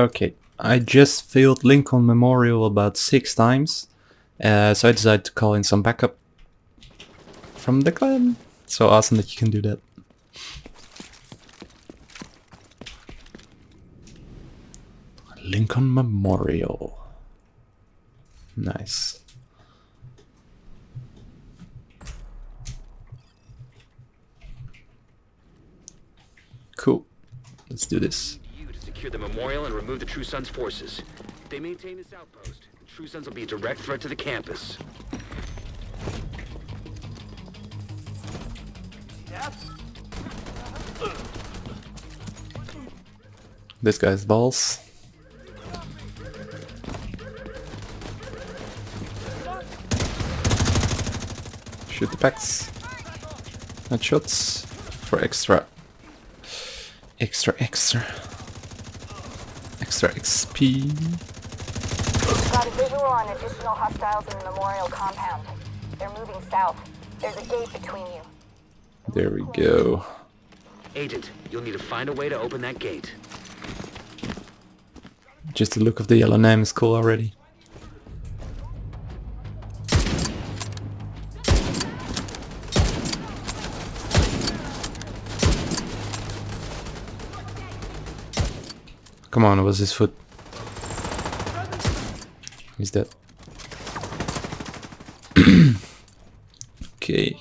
Okay, I just failed Lincoln Memorial about six times, uh, so I decided to call in some backup from the clan. So awesome that you can do that. Lincoln Memorial. Nice. Cool. Let's do this. Secure the memorial and remove the True Sons forces. They maintain this outpost. True Sons will be a direct threat to the campus. This guy's balls. Shoot the packs. Headshots for extra. Extra, extra. Extra XP. Got a visual on additional hostiles in the memorial compound. They're moving south. There's a gate between you. There we go. Agent, you'll need to find a way to open that gate. Just the look of the yellow name is cool already. Come on, it was his foot. He's dead. okay.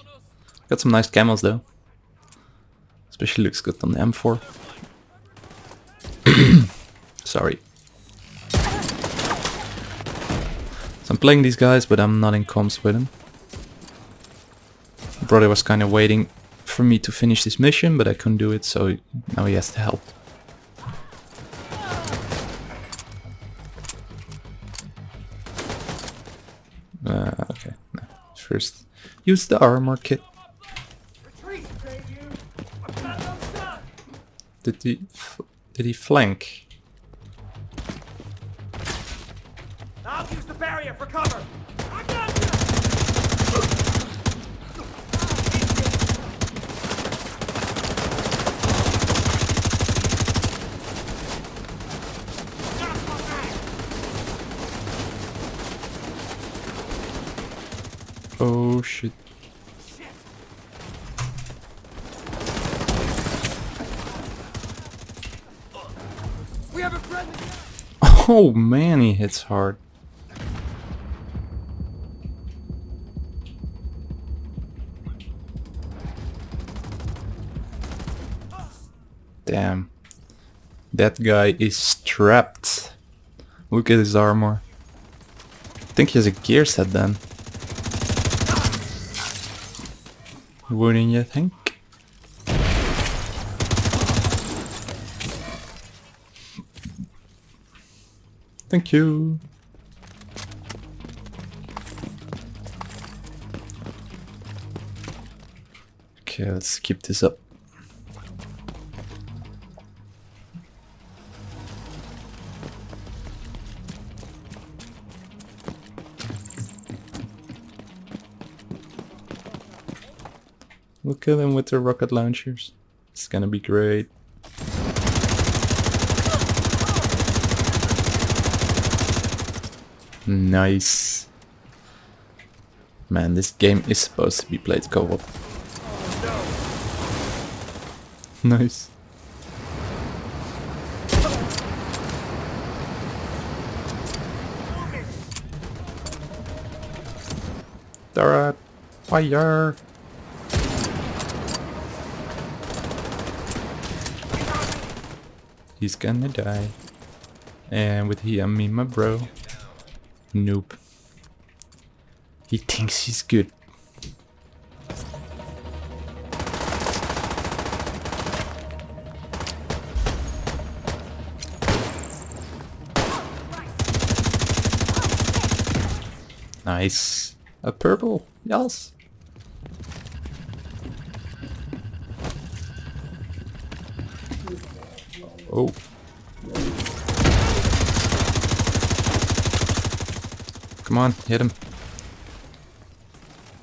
Got some nice camos though. Especially looks good on the M4. Sorry. So I'm playing these guys, but I'm not in comms with them. Brother was kind of waiting for me to finish this mission, but I couldn't do it, so now he has to help. First, use the armor kit. Did he, f- did he flank? I'll use the barrier for cover. Oh shit. We have a friendly. Oh man, he hits hard. Damn. That guy is strapped. Look at his armor. I think he has a gear set then. Wouldn't you think? Thank you. Okay, let's keep this up. We'll kill them with their rocket launchers. It's gonna be great. Nice. Man, this game is supposed to be played co-op. Nice. Turret! Fire! He's gonna die. And with he, I mean my bro. Nope. He thinks he's good. Nice. A purple. Yes. Oh. Come on, hit him.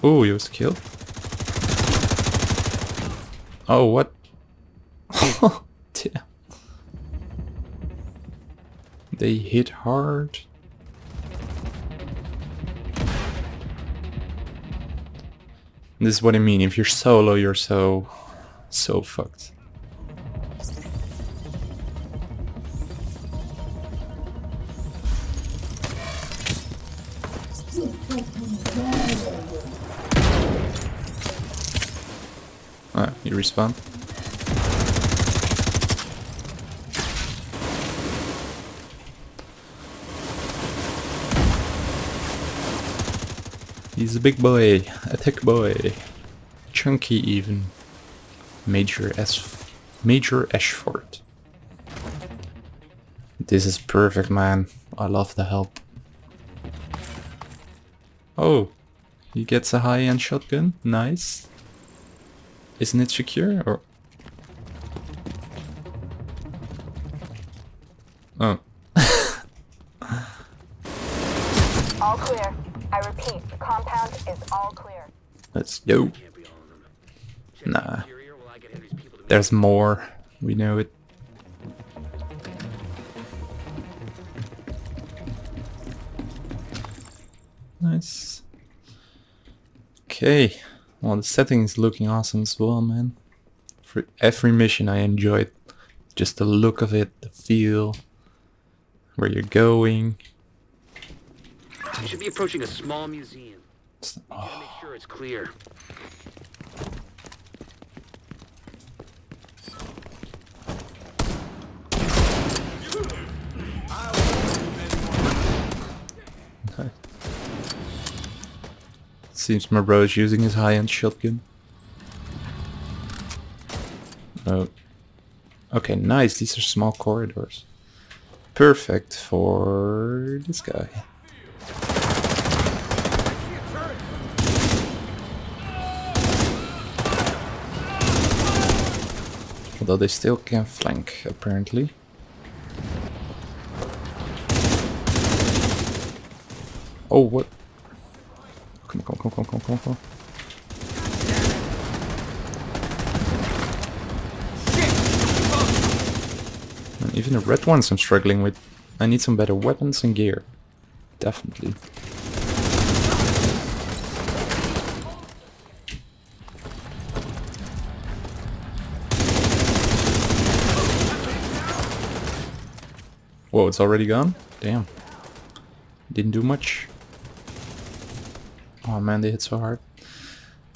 Oh, he was killed. Oh, what? Damn. They hit hard. This is what I mean. If you're solo, you're so, so fucked. Respawn. He's a big boy, a thick boy, chunky even. Major S, Major Ashford. This is perfect, man. I love the help. Oh, he gets a high-end shotgun. Nice. Isn't it secure or? Oh, All clear. I repeat, the compound is all clear. let's go. Can't be all of them. Check Nah. the interior while I get Henry's people to There's more. We know it. Nice. Okay. Well, the setting is looking awesome as well, man. For every mission I enjoyed. Just the look of it, the feel, where you're going. You should be approaching a small museum. Gotta make sure it's clear. Seems my bro is using his high-end shotgun. Oh. Okay, nice. These are small corridors. Perfect for this guy. Although they still can flank, apparently. Oh, what? Come on, come on, come on, come on, come on, even the red ones I'm struggling with. I need some better weapons and gear. Definitely. Whoa, it's already gone? Damn. Didn't do much. Oh man, they hit so hard.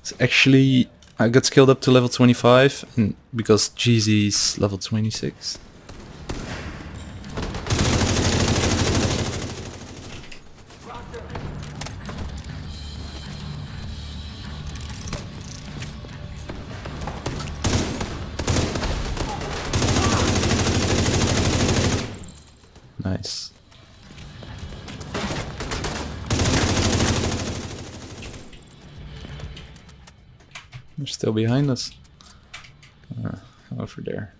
It's actually, I got skilled up to level 25, and because GZ's level 26. They're still behind us. Uh, over there.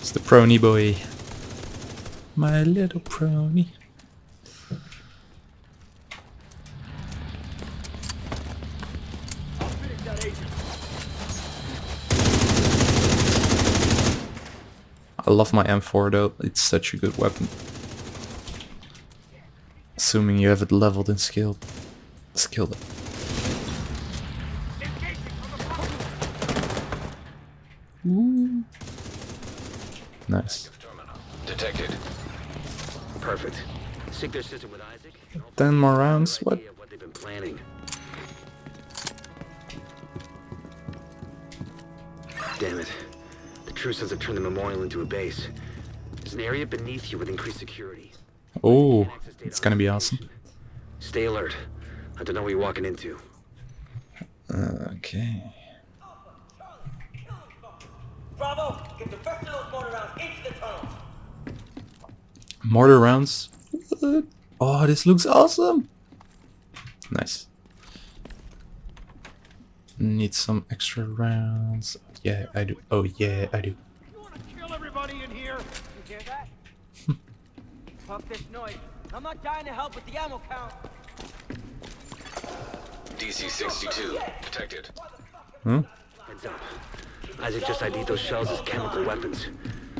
It's the prony boy. My little prony. I love my M4 though, it's such a good weapon. Assuming you have it leveled and skilled. Skilled it. Ooh. Nice. Detected. Perfect. Sync their system with Isaac. Ten more we'll have a rounds, what? what they've been planning. Damn it. The True Sons have turned the memorial into a base. There's an area beneath you with increased security. Oh, it's gonna be awesome. Stay alert. I don't know what you're walking into. Okay. Bravo, get the rest of mortar rounds into the tunnels. Mortar rounds. What? Oh, this looks awesome. Nice. Need some extra rounds. Yeah, I do. Oh, yeah, I do. You wanna kill everybody in here? You hear that? Fuck this noise. I'm not dying to help with the ammo count. DC-62 detected. Hmm? Heads up. Isaac just ID'd those shells as chemical weapons.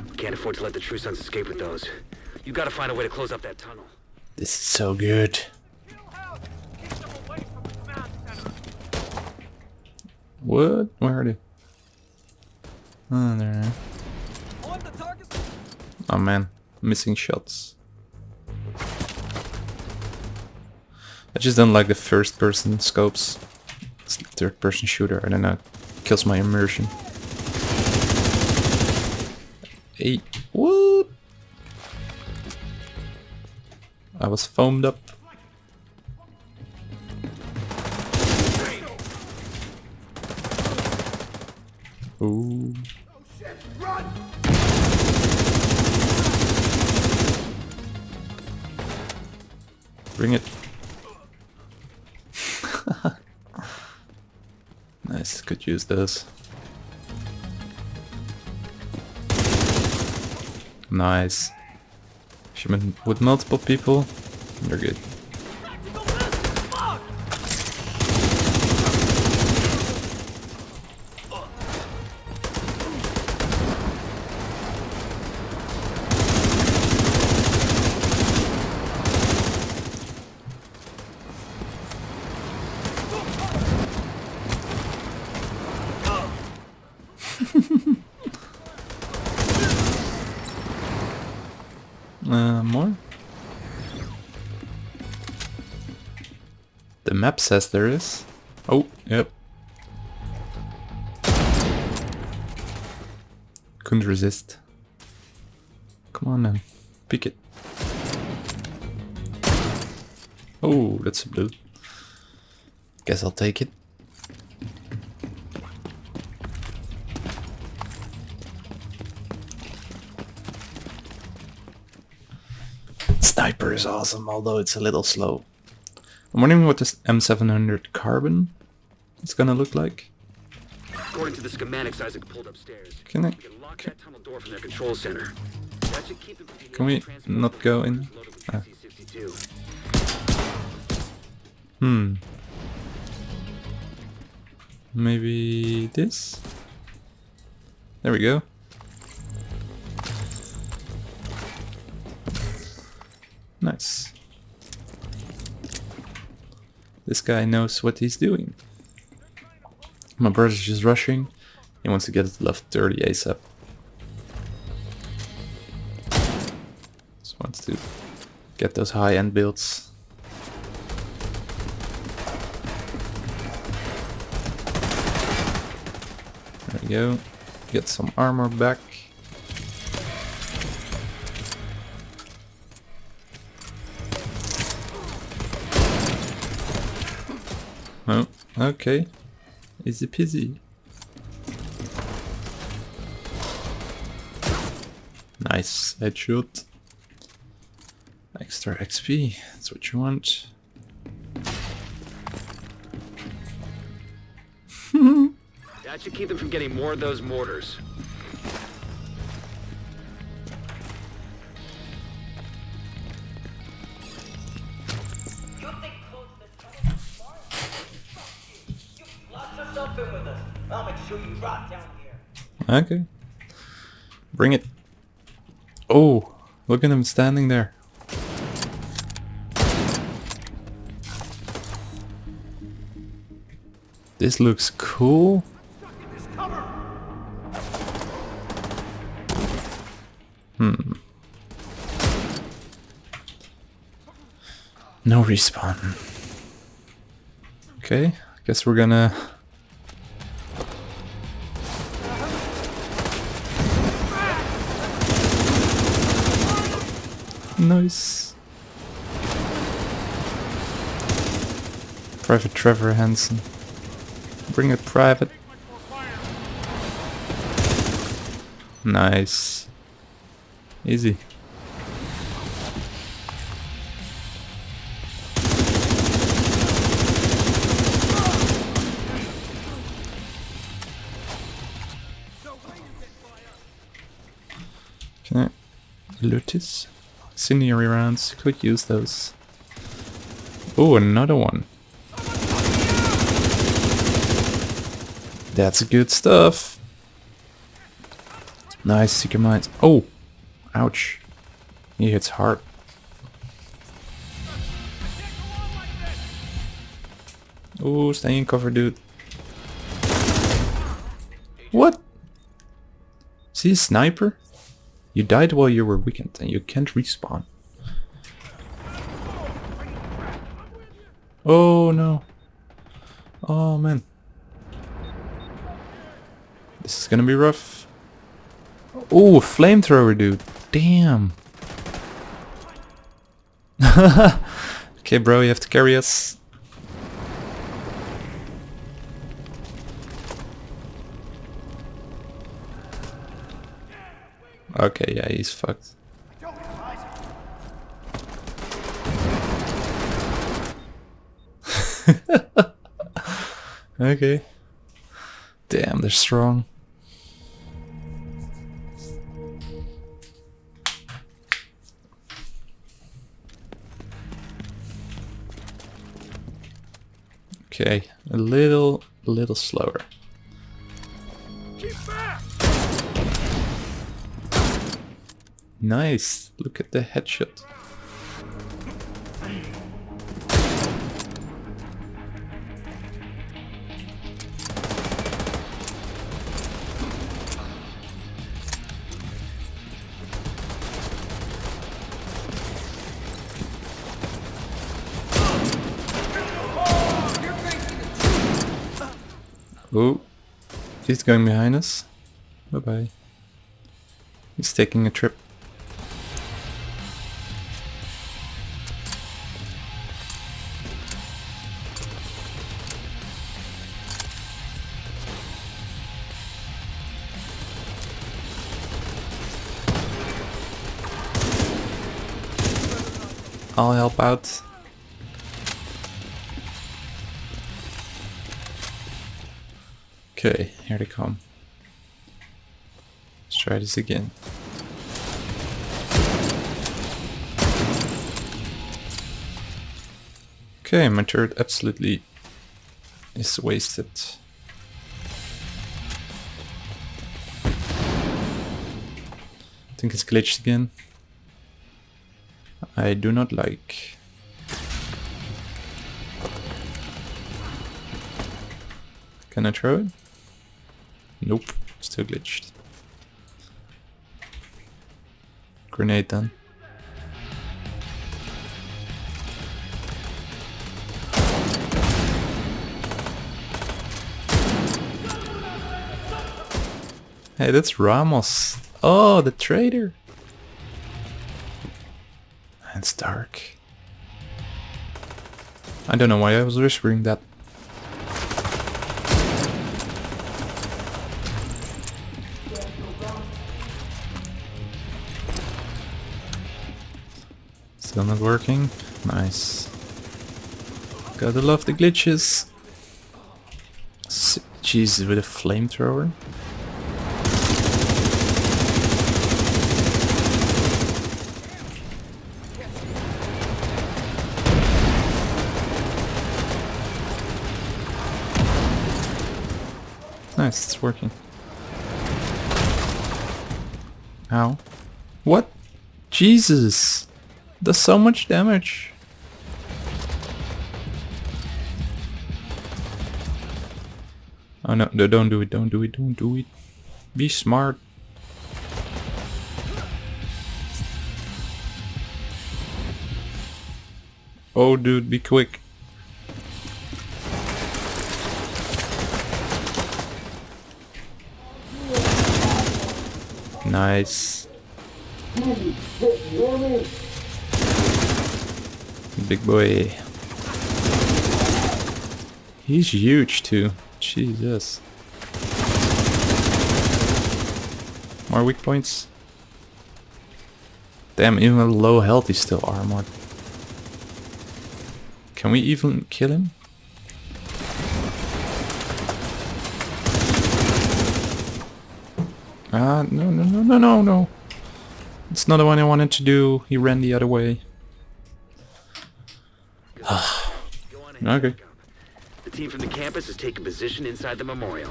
We can't afford to let the True Sons escape with those. You gotta find a way to close up that tunnel. This is so good. What? Where are they? Oh, there. they are. On the target. Oh man, missing shots. I just don't like the first person scopes. It's third person shooter, I don't know. Kills my immersion. Hey, what? I was foamed up. Ooh. Bring it. Could use this. Nice. Shipment with multiple people, you're good. Uh, more? The map says there is. Oh, yep. Couldn't resist. Come on then, pick it. Oh, that's a blue. Guess I'll take it. Is awesome, although it's a little slow. I'm wondering what this M700 Carbon is gonna look like. According to the schematics Isaac pulled upstairs, Can I? we can lock that tunnel door from their control center. That should keep them from getting Can we not go in? Ah. Hmm. Maybe this? There we go. Nice. This guy knows what he's doing. My brother's just rushing. He wants to get it left level 30 ASAP. Just wants to get those high-end builds. There we go. Get some armor back. Oh, okay. Easy peasy. Nice headshot. Extra XP, that's what you want. That should keep them from getting more of those mortars. You rot down here. Okay. Bring it. Oh, look at him standing there. This looks cool. Hmm. No respawn. Okay, guess we're gonna Nice. Private Trevor Hansen. Bring it private. Nice. Easy. Can? Incendiary rounds, could use those. Oh, another one. That's good stuff. Nice, Seeker Mines. Oh! Ouch. He hits hard. Oh, stay in cover, dude. What? See a sniper? You died while you were weakened and you can't respawn. Oh no. Oh man. This is gonna be rough. Oh, flamethrower dude. Damn. okay bro, you have to carry us. Okay, yeah, he's fucked. okay. Damn, they're strong. Okay, a little, little slower. Nice, look at the headshot. Oh, he's going behind us. Bye bye. He's taking a trip. Help out. Okay, here they come. Let's try this again. Okay, my turret absolutely is wasted. I think it's glitched again. I do not like. Can I throw it? Nope, still glitched. Grenade then. Hey, that's Ramos. Oh, the traitor. It's dark. I don't know why I was whispering that. Still not working? Nice. Gotta love the glitches. Jesus, with a flamethrower? Nice, it's working. Ow. What? Jesus! Does so much damage. Oh no, no, don't do it, don't do it, don't do it. Be smart. Oh dude, be quick. Nice. Big boy. He's huge too. Jesus. More weak points. Damn, even low health he's still armored. Can we even kill him? Ah, uh, no, no, no, no, no, no. It's not the one I wanted to do. He ran the other way. okay. The team from the campus has taken position inside the memorial.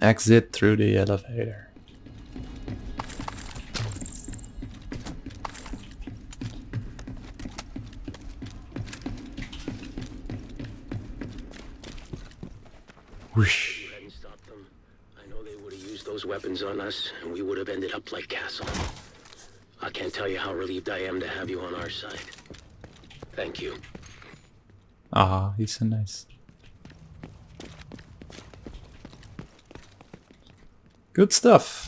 Exit through the elevator. Side. Thank you. Ah, he's so nice. Good stuff.